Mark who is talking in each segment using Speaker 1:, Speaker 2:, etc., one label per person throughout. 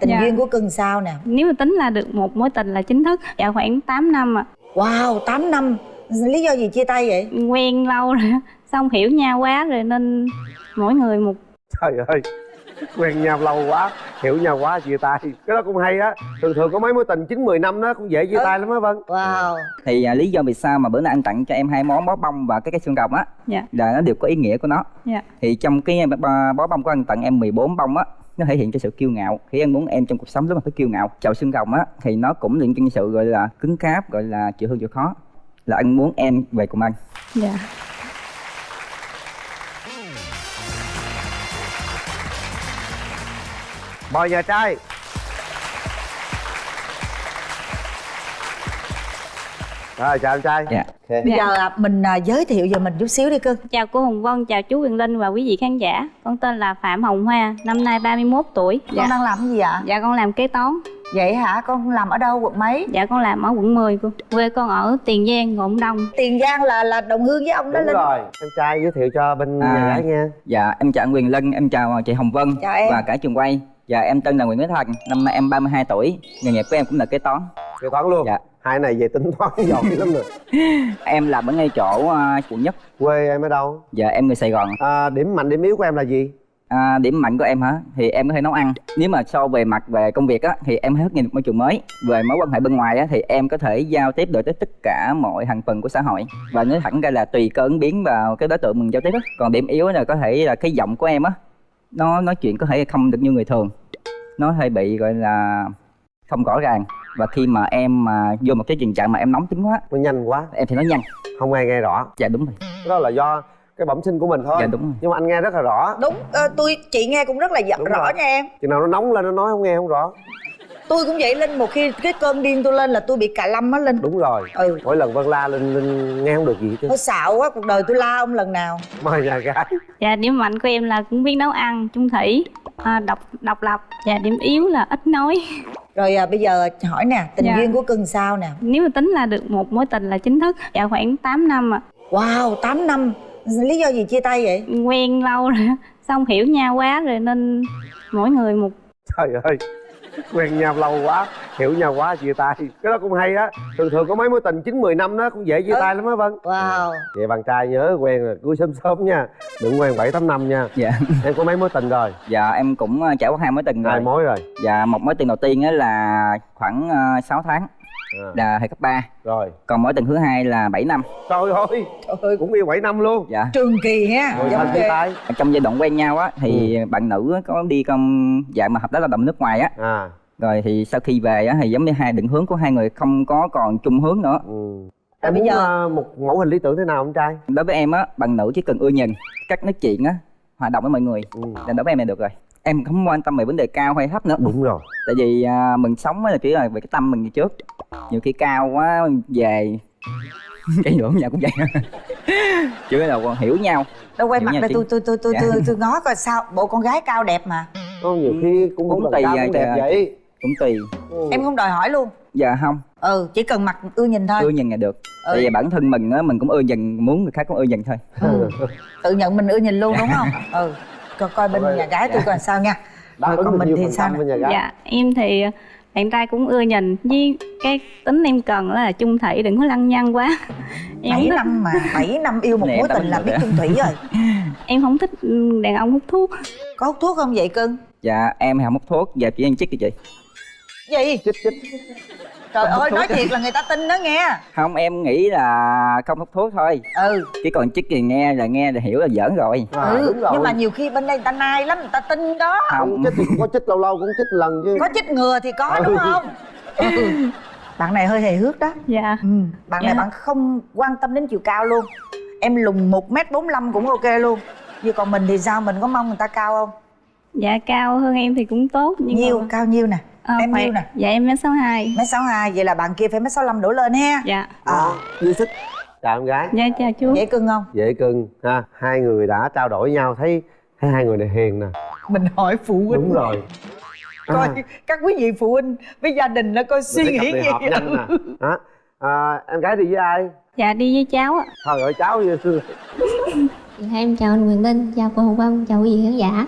Speaker 1: tình
Speaker 2: Dạ.
Speaker 1: duyên của cưng sao nè?
Speaker 2: Nếu mà tính là được một mối tình là chính thức Dạ khoảng 8 năm ạ.
Speaker 1: Wow 8 năm. Lý do gì chia tay vậy?
Speaker 2: Quen lâu rồi Xong hiểu nhau quá rồi nên mỗi người một
Speaker 3: trời ơi quen nhau lâu quá hiểu nhau quá chia tay. Cái đó cũng hay á. Thường thường có mấy mối tình chín mười năm đó cũng dễ chia
Speaker 1: Ừ.
Speaker 3: tay lắm á vân.
Speaker 1: Wow.
Speaker 4: Thì à, lý do vì sao mà bữa nay anh tặng cho em hai món bó bông và cái cái xương rồng á?
Speaker 2: Dạ.
Speaker 4: Là nó đều có ý nghĩa của nó.
Speaker 2: Dạ.
Speaker 4: Thì trong cái bó bó bông của anh tặng em 14 bông á nó thể hiện cái sự kiêu ngạo. Khi em muốn em trong cuộc sống lúc mà phải kiêu ngạo. Chậu xương rồng á thì nó cũng liên cái sự gọi là cứng cáp gọi là chịu thương chịu khó. Là anh muốn em về cùng anh.
Speaker 2: Dạ.
Speaker 3: Mời nhà trai. Rồi chào anh trai.
Speaker 4: Dạ.
Speaker 3: Ok.
Speaker 1: bây
Speaker 2: Dạ.
Speaker 1: giờ à, mình à, giới thiệu về mình chút xíu đi cưng
Speaker 2: Chào cô Hồng Vân, chào chú Quyền Linh và quý vị khán giả. Con tên là Phạm Hồng Hoa, năm nay 31 tuổi.
Speaker 1: Con
Speaker 2: Dạ,
Speaker 1: đang làm cái gì ạ?
Speaker 2: Dạ con làm kế toán.
Speaker 1: Vậy hả? Con làm ở đâu quận mấy?
Speaker 2: Dạ con làm ở quận 10 cô. Quê con ở Tiền Giang, Ngọn Đông.
Speaker 1: Tiền giang là là đồng hương với ông đó
Speaker 3: đúng
Speaker 1: linh.
Speaker 3: rồi. Em trai giới thiệu cho bên
Speaker 4: À.
Speaker 3: nhà gái nha.
Speaker 4: dạ em chào anh Quyền Linh em chào chị Hồng Vân
Speaker 1: Chào em.
Speaker 4: và cả trường quay dạ em tên là Nguyễn Thế Thành năm nay em 32 tuổi nghề nghiệp của em cũng là kế toán
Speaker 3: kế toán luôn
Speaker 4: Dạ.
Speaker 3: hai này về tính toán giỏi lắm rồi
Speaker 4: em làm ở ngay chỗ à, quận nhất
Speaker 3: quê em ở đâu
Speaker 4: dạ em người Sài Gòn
Speaker 3: à, điểm mạnh điểm yếu của em là gì
Speaker 4: À, điểm mạnh của em hả? Thì em có thể nấu ăn. Nếu mà so về mặt về công việc á, thì em hết nhìn môi trường mới. Về mối quan hệ bên ngoài á, thì em có thể giao tiếp được tới tất cả mọi thành phần của xã hội. Và nói thẳng ra là tùy cơ ứng biến vào cái đối tượng mình giao tiếp á. Còn điểm yếu là có thể là cái giọng của em á, nó nói chuyện có thể không được như người thường. Nó hơi bị gọi là không rõ ràng. Và khi mà em mà vô một cái tình trạng mà em nóng tính quá,
Speaker 3: nó nhanh quá
Speaker 4: em thì nói nhanh.
Speaker 3: không ai nghe rõ
Speaker 4: Dạ đúng rồi.
Speaker 3: cái đó là do cái bẩm sinh của mình thôi
Speaker 4: Dạ đúng rồi.
Speaker 3: nhưng mà anh nghe rất là rõ
Speaker 1: đúng ờ, tôi chị nghe cũng rất là dạ-
Speaker 3: Đúng
Speaker 1: rõ
Speaker 3: rồi.
Speaker 1: nha em
Speaker 3: chừng nào nó nóng lên nó nói không nghe không rõ
Speaker 1: tôi cũng vậy linh một khi cái cơn điên tôi lên là tôi bị cà lâm á linh
Speaker 3: đúng rồi.
Speaker 1: Ừ.
Speaker 3: Mỗi lần vân la lên lên nghe không được gì chứ.
Speaker 1: Tôi xạo quá cuộc đời tôi la ông lần nào.
Speaker 3: Mời nhà gái.
Speaker 2: Dạ điểm mạnh của em là cũng biết nấu ăn, chung thủy, à, độc độc lập. Dạ điểm yếu là ít nói.
Speaker 1: Rồi à, bây giờ hỏi nè tình
Speaker 2: Dạ.
Speaker 1: duyên của cưng sao nè?
Speaker 2: Nếu mà tính là được một mối tình là chính thức Dạ khoảng 8 năm ạ.
Speaker 1: Wow 8 năm. Lý do gì chia tay vậy?
Speaker 2: Quen lâu rồi Xong hiểu nhau quá rồi nên mỗi người một
Speaker 3: trời ơi quen nhau lâu quá hiểu nhau quá chia tay. Cái đó cũng hay á. Thường thường có mấy mối tình chín mười năm đó cũng dễ chia
Speaker 1: Ừ.
Speaker 3: tay lắm á vân.
Speaker 1: Wow.
Speaker 3: Vậy bạn trai nhớ quen là cưới sớm sớm nha. Đừng quen bảy tám năm nha.
Speaker 4: Dạ.
Speaker 3: em có mấy mối tình rồi?
Speaker 4: Dạ em cũng à, trải qua hai mối tình rồi.
Speaker 3: hai mối rồi.
Speaker 4: Dạ một mối tình đầu tiên á là khoảng uh, 6 tháng
Speaker 3: à.
Speaker 4: là thời cấp 3
Speaker 3: rồi.
Speaker 4: Còn mối tình thứ hai là 7 năm.
Speaker 3: Trời ơi
Speaker 1: trời ơi.
Speaker 3: cũng yêu bảy năm luôn.
Speaker 4: Dạ.
Speaker 1: Trường kỳ ha
Speaker 3: rồi tay
Speaker 4: Trong giai đoạn quen nhau á thì
Speaker 3: Ừ.
Speaker 4: bạn nữ có đi công dạng mà hợp tác lao động nước ngoài á.
Speaker 3: À.
Speaker 4: Rồi thì sau khi về á thì giống như hai định hướng của hai người không có còn chung hướng nữa.
Speaker 3: Ừ. Em
Speaker 1: bây
Speaker 3: muốn
Speaker 1: giờ-
Speaker 3: ờ, một mẫu hình lý tưởng thế nào anh trai?
Speaker 4: Đối với em á, bạn nữ chỉ cần ưa nhìn Cách nói chuyện á, hòa đồng với mọi người.
Speaker 3: Ừ.
Speaker 4: Là đối với em là được rồi. Em không quan tâm về vấn đề cao hay thấp nữa.
Speaker 3: Đúng rồi.
Speaker 4: Tại vì à, mình sống á là chỉ là về cái tâm mình như trước Nhiều khi cao quá về. Cái nữa nhà cũng vậy. Chứ là còn hiểu nhau.
Speaker 1: Đâu quay
Speaker 4: Hiểu
Speaker 1: mặt
Speaker 4: chị.
Speaker 1: tôi tôi tôi tôi
Speaker 4: Dạ.
Speaker 1: tôi tôi ngó coi sao. Bộ con gái cao đẹp mà.
Speaker 3: Có nhiều khi cũng
Speaker 4: Cũng tùy à,
Speaker 3: cũng đẹp vậy.
Speaker 4: Cũng tùy.
Speaker 3: Ừ.
Speaker 1: em không đòi hỏi luôn.
Speaker 4: Dạ không,
Speaker 1: ừ chỉ cần mặt ưa nhìn thôi.
Speaker 4: Ưa nhìn là được.
Speaker 1: Ừ.
Speaker 4: Tại vì bản thân mình á, mình cũng ưa nhìn, muốn người khác cũng ưa nhìn thôi.
Speaker 1: Ừ. tự nhận mình ưa nhìn luôn đúng không? Ừ. Coi coi bên
Speaker 3: Ok.
Speaker 1: nhà gái tôi
Speaker 4: Dạ.
Speaker 1: coi sao nha.
Speaker 3: Đáp
Speaker 1: Rồi còn mình thì sao nè?
Speaker 2: Dạ em thì bạn trai cũng ưa nhìn Với cái tính em cần là chung thủy đừng có lăng nhăng quá. Em không
Speaker 1: bảy
Speaker 2: thích,
Speaker 1: năm mà 7 năm yêu một mối tình là biết chung thủy rồi.
Speaker 2: Em không thích đàn ông hút thuốc.
Speaker 1: Có hút thuốc không vậy cưng?
Speaker 4: Dạ em không hút thuốc, dạ chỉ ăn chích kìa chị.
Speaker 1: Gì?
Speaker 3: Chích chích
Speaker 1: trời ơi nói thiệt là người ta tin đó nghe.
Speaker 4: Không em nghĩ là không hút thuốc thôi.
Speaker 1: Ừ.
Speaker 4: Chứ còn chích thì nghe là nghe là hiểu là giỡn rồi.
Speaker 3: À,
Speaker 1: ừ
Speaker 3: đúng rồi.
Speaker 1: nhưng mà nhiều khi bên đây người ta nai lắm người ta tin đó.
Speaker 3: Không. Chích thì cũng có chích lâu lâu cũng chích lần chứ.
Speaker 1: Có chích ngừa thì có đúng không? Ừ. bạn này hơi hề hước đó.
Speaker 2: Dạ.
Speaker 1: Ừ. bạn này
Speaker 2: Dạ.
Speaker 1: bạn không quan tâm đến chiều cao luôn. Em lùng một m bốn cũng ok luôn. Vậy còn mình thì sao mình có mong người ta cao không
Speaker 2: Dạ cao hơn em thì cũng tốt nhưng
Speaker 1: nhiêu
Speaker 2: mà,
Speaker 1: cao nhiêu nè?
Speaker 2: Ờ,
Speaker 1: em
Speaker 2: phải-
Speaker 1: nhiêu nè?
Speaker 2: Dạ em mét 62
Speaker 1: mét sáu hai vậy là bạn kia phải mét sáu đổ lên ha.
Speaker 2: Dạ.
Speaker 1: Ờ
Speaker 3: dư sức chào em gái.
Speaker 2: Dạ chào chú.
Speaker 1: Dễ cưng không?
Speaker 3: Dễ cưng ha. Hai người đã trao đổi nhau thấy thấy hai người này hiền nè.
Speaker 1: Mình hỏi phụ huynh.
Speaker 3: Đúng rồi.
Speaker 1: Coi
Speaker 3: À,
Speaker 1: các quý vị phụ huynh với gia đình nó coi suy nghĩ gì
Speaker 3: nhanh nè. Đó. À, em gái đi với ai?
Speaker 2: Dạ đi với cháu ạ.
Speaker 3: Thôi ơi cháu như xưa.
Speaker 5: Dạ, em chào anh Quyền Linh, chào cô Hồng Vân, chào quý vị khán giả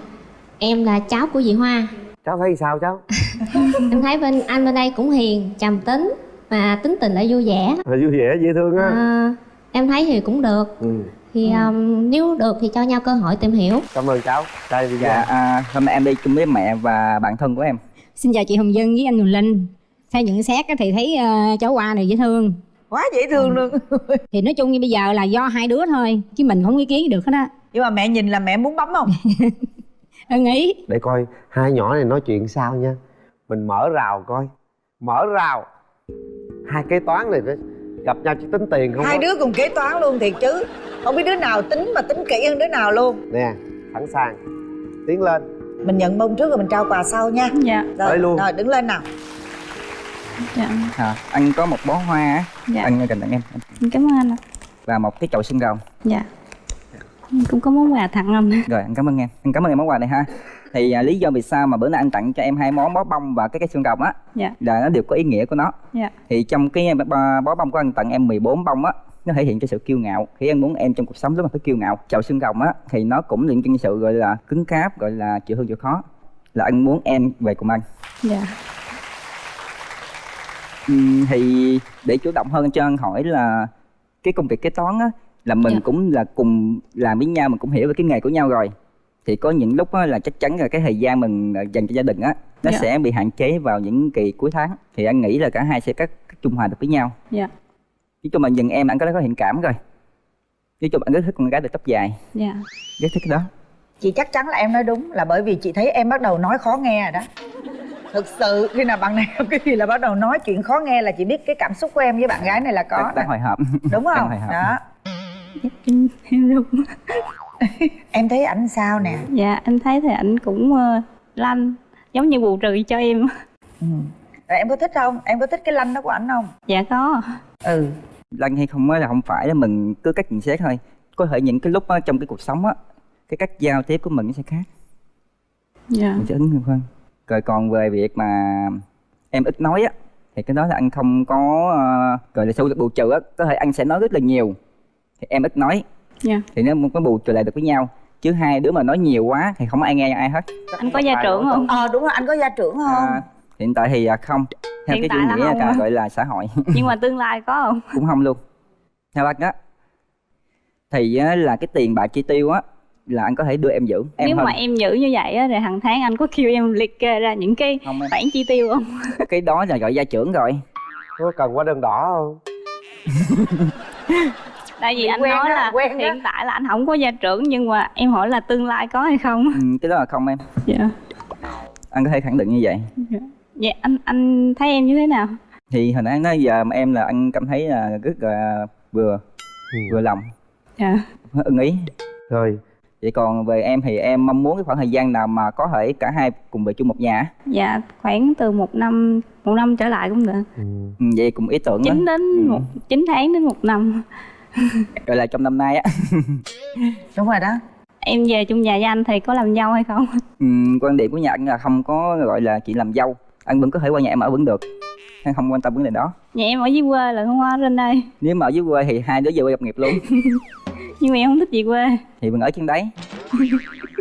Speaker 5: Em là cháu của chị Hoa.
Speaker 3: Cháu thấy sao cháu?
Speaker 5: Em thấy bên anh bên đây cũng hiền trầm tính và tính tình lại vui vẻ.
Speaker 3: À, vui vẻ dễ thương á.
Speaker 5: À, em thấy thì cũng được.
Speaker 3: Ừ.
Speaker 5: thì um, nếu được thì cho nhau cơ hội tìm hiểu.
Speaker 3: Cảm ơn cháu. Đi
Speaker 4: dạ à, hôm nay em đi chung với mẹ và bạn thân của em.
Speaker 6: Xin chào chị Hồng Dân với anh Huỳnh Linh. Theo nhận xét á thì thấy ờ, cháu Hoa này dễ thương.
Speaker 1: Quá dễ thương luôn.
Speaker 6: Thì nói chung như bây giờ là do hai đứa thôi Chứ mình không ý kiến được hết á.
Speaker 1: Nhưng mà mẹ nhìn là mẹ muốn bấm không
Speaker 6: Ý.
Speaker 3: Để coi hai nhỏ này nói chuyện sao nha. Mình mở rào coi. Mở rào. Hai kế toán này gặp nhau chỉ tính tiền không
Speaker 1: hai đứa cùng kế toán luôn thiệt chứ. Không biết đứa nào tính mà tính kỹ hơn đứa nào luôn.
Speaker 3: Nè sẵn sàng tiến lên.
Speaker 1: Mình nhận bông trước rồi mình trao quà sau nha.
Speaker 2: Dạ.
Speaker 1: Rồi,
Speaker 3: Tới luôn.
Speaker 1: rồi đứng lên nào.
Speaker 2: Dạ.
Speaker 4: À, anh có một bó hoa á.
Speaker 2: Dạ.
Speaker 4: anh dành tặng em.
Speaker 2: Cảm ơn anh ạ.
Speaker 4: và một cái chậu xương rồng
Speaker 2: dạ cũng có món quà tặng anh
Speaker 4: rồi anh cảm ơn em. Anh cảm ơn em món quà này ha. Thì à, lý do vì sao mà bữa nay anh tặng cho em hai món bó bông và cái cái xương rồng á
Speaker 2: dạ.
Speaker 4: là nó đều có ý nghĩa của nó.
Speaker 2: Dạ.
Speaker 4: Thì trong cái bó, bó bông của anh tặng em 14 bông á nó thể hiện cho sự kiêu ngạo. Khi anh muốn em trong cuộc sống lúc mà phải kiêu ngạo chậu xương rồng á thì nó cũng liên quan sự gọi là cứng cáp gọi là chịu thương chịu khó là anh muốn em về cùng anh.
Speaker 2: Dạ.
Speaker 4: Ừm, thì để chủ động hơn cho anh hỏi là cái công việc kế toán á là mình
Speaker 2: Dạ.
Speaker 4: cũng là cùng làm với nhau mình cũng hiểu về cái nghề của nhau rồi. Thì có những lúc á, là chắc chắn là cái thời gian mình ờ, dành cho gia đình á nó
Speaker 2: Dạ.
Speaker 4: sẽ bị hạn chế vào những kỳ cuối tháng. Thì anh nghĩ là cả hai sẽ cắt cắt trung hòa được với nhau.
Speaker 2: Dạ.
Speaker 4: Nói chung là nhìn em anh có có thiện cảm rồi. Nói chung anh rất thích con gái được tóc dài.
Speaker 2: Dạ.
Speaker 4: Rất thích cái đó.
Speaker 1: Chị chắc chắn là em nói đúng là bởi vì chị thấy em bắt đầu nói khó nghe rồi đó. Thực sự khi nào bạn này cái gì là bắt đầu nói chuyện khó nghe là chị biết cái cảm xúc của em với bạn gái này là có
Speaker 4: đang, hồi hộp.
Speaker 1: Đúng
Speaker 4: đang
Speaker 1: không?
Speaker 4: hồi
Speaker 2: em đúng
Speaker 1: em thấy ảnh sao nè?
Speaker 2: Dạ em thấy thì ảnh cũng ờ, lanh giống như bù trừ cho em.
Speaker 1: Ừ. rồi em có thích không? Em có thích cái lanh đó của ảnh không?
Speaker 2: Dạ có.
Speaker 1: Ừ.
Speaker 4: Lăng hay không á là không phải là mình cứ cách nhận xét thôi. Có thể những cái lúc á, trong cái cuộc sống á cái cách giao tiếp của mình nó sẽ khác.
Speaker 2: Dạ.
Speaker 4: Mình sẽ ứng hơn hơn. Rồi còn về việc mà em ít nói á thì cái đó là anh không có uh, gọi là sâu bù trừ á. Có thể anh sẽ nói rất là nhiều thì em ít nói.
Speaker 2: Dạ.
Speaker 4: Thì nó mới bù trừ lại được với nhau chứ hai đứa mà nói nhiều quá thì không ai nghe ai hết.
Speaker 2: Anh có gia trưởng không?
Speaker 1: Ờ đúng rồi anh có gia trưởng không?
Speaker 4: À, hiện tại thì à, không. Theo
Speaker 2: Hiện
Speaker 4: cái chủ
Speaker 2: là
Speaker 4: nghĩa
Speaker 2: hả?
Speaker 4: gọi là xã hội.
Speaker 2: Nhưng mà tương lai có không?
Speaker 4: Cũng không luôn. Theo anh á thì á, là cái tiền bạc chi tiêu á là anh có thể đưa em giữ. Em
Speaker 2: nếu
Speaker 4: hơn.
Speaker 2: mà em giữ như vậy á thì hàng tháng anh có kêu em liệt kê ra những cái
Speaker 4: không
Speaker 2: khoản chi tiêu không?
Speaker 4: Cái đó là gọi gia trưởng rồi.
Speaker 3: Có cần hóa đơn đỏ không
Speaker 2: tại vì anh
Speaker 1: quen
Speaker 2: nói là
Speaker 1: quen
Speaker 2: hiện tại là anh không có gia trưởng nhưng mà em hỏi là tương lai có hay không?
Speaker 4: Ừ, cái đó là không em.
Speaker 2: Dạ.
Speaker 4: Anh có thể khẳng định như vậy.
Speaker 2: Dạ. Anh anh thấy em như thế nào?
Speaker 4: Thì hồi nãy anh nói giờ mà em là anh cảm thấy là rất là vừa
Speaker 3: Ừ.
Speaker 4: vừa lòng.
Speaker 2: Dạ.
Speaker 4: Ưng ý.
Speaker 3: Rồi.
Speaker 4: Vậy còn về em thì em mong muốn cái khoảng thời gian nào mà có thể cả hai cùng về chung một nhà á.
Speaker 2: dạ khoảng từ một năm một năm trở lại cũng được.
Speaker 3: Ừ.
Speaker 4: ừ, vậy cùng ý tưởng đó
Speaker 2: chín đến
Speaker 4: Ừ.
Speaker 2: một chín tháng đến một năm
Speaker 4: gọi là trong năm nay á.
Speaker 1: Đúng rồi đó.
Speaker 2: Em về chung nhà với anh thì có làm dâu hay không?
Speaker 4: Ừ, quan điểm của nhà anh là không có gọi là chuyện làm dâu. Anh vẫn có thể qua nhà em ở vẫn được. Anh không quan tâm vấn đề đó.
Speaker 2: Nhà em ở dưới quê là không có trên đây
Speaker 4: nếu mà ở dưới quê thì hai đứa về quê lập nghiệp luôn.
Speaker 2: Nhưng mà em không thích về quê.
Speaker 4: Thì mình ở trên đấy.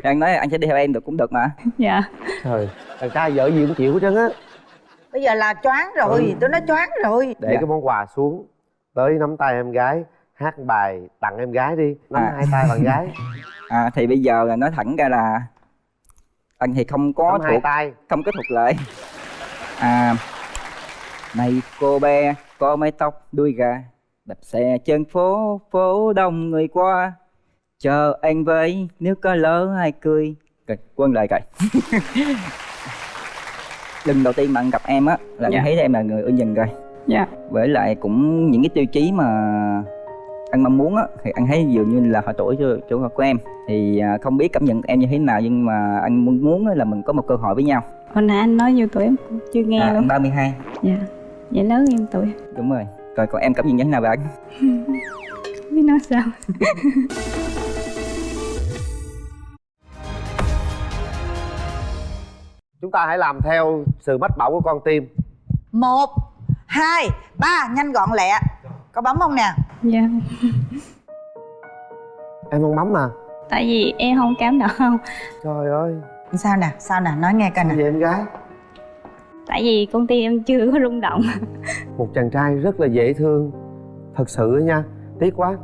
Speaker 4: Anh nói là anh sẽ đi theo em được cũng được mà.
Speaker 2: Dạ.
Speaker 3: Trời thằng trai vợ gì cũng chịu hết trơn á.
Speaker 1: Bây giờ là choáng rồi
Speaker 3: Ừ.
Speaker 1: tôi nói choáng rồi.
Speaker 3: Để
Speaker 4: Dạ.
Speaker 3: cái món quà xuống tới nắm tay em gái hát bài tặng em gái đi. Nắm
Speaker 4: À.
Speaker 3: hai tay bạn gái.
Speaker 4: À, thì bây giờ là nói thẳng ra là anh thì không có
Speaker 3: nắm hai
Speaker 4: thuộc
Speaker 3: tay.
Speaker 4: không có thuộc lời à này cô bé có mái tóc đuôi gà đạp xe trên phố phố đông người qua. Chờ anh với nếu có lỡ ai cười. Rồi quân lời rồi lần đầu tiên mà anh gặp em á là
Speaker 2: Dạ.
Speaker 4: anh thấy em là người ưa nhìn rồi.
Speaker 2: Dạ.
Speaker 4: Với lại cũng những cái tiêu chí mà anh mong muốn á thì anh thấy dường như là họ tuổi cho chỗ của em. Thì à, không biết cảm nhận em như thế nào nhưng mà anh muốn muốn là mình có một cơ hội với nhau.
Speaker 2: Hồi nãy anh nói nhiêu tuổi em chưa nghe
Speaker 4: à,
Speaker 2: luôn.
Speaker 4: anh 32
Speaker 2: dạ vậy lớn em tuổi
Speaker 4: đúng rồi. Rồi còn em cảm nhận như thế nào về anh?
Speaker 2: Không biết nói sao.
Speaker 3: Chúng ta hãy làm theo sự mách bảo của con tim.
Speaker 1: Một hai ba nhanh gọn lẹ. Có bấm không nè
Speaker 2: dạ.
Speaker 3: Em không bấm mà.
Speaker 2: Tại vì em không cảm động
Speaker 3: trời ơi.
Speaker 1: Sao nè sao nè nói nghe coi nè.
Speaker 3: vậy em gái?
Speaker 2: Tại vì công ty em chưa có rung động.
Speaker 3: Một chàng trai rất là dễ thương. Thật sự á nha tiếc quá.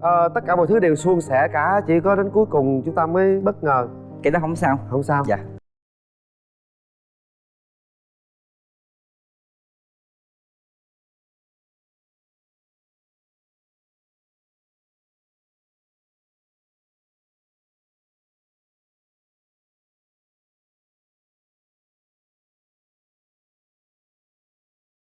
Speaker 3: Ờ, tất cả mọi thứ đều suôn sẻ cả chỉ có đến cuối cùng chúng ta mới bất ngờ.
Speaker 4: Cái đó không sao.
Speaker 3: Không sao.
Speaker 4: Dạ